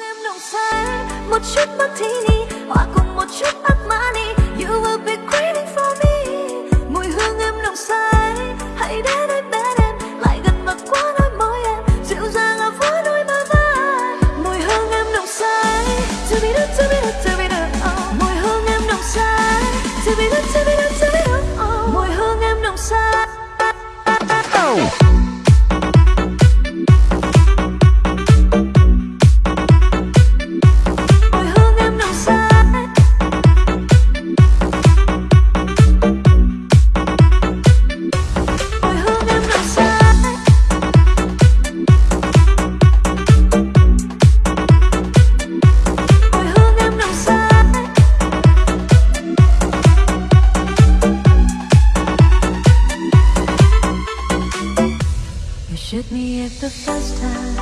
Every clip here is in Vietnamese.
em nồng say một chút martini hòa cùng một chút Armani you will be waiting for me mùi hương em nồng say hãy đến đây bên em, lại gần và qua đôi môi em, dịu dàng ở phố đôi bờ vai mùi hương em nồng say to be the to be the to be the oh. mùi hương em nồng say to be the to be the to be the oh. mùi hương em nồng say oh. You shook me at the first time.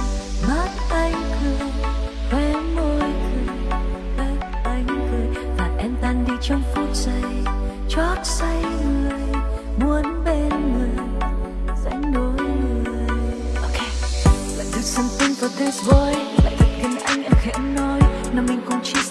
Mắt anh cười, khóe môi cười, Mắt anh cười. Và em tan đi trong phút giây, chót say người, muốn bên người dành đôi người. Okay. Let's do something for this boy. Lại thật gần anh, em khẽ nói Nào mình cùng chia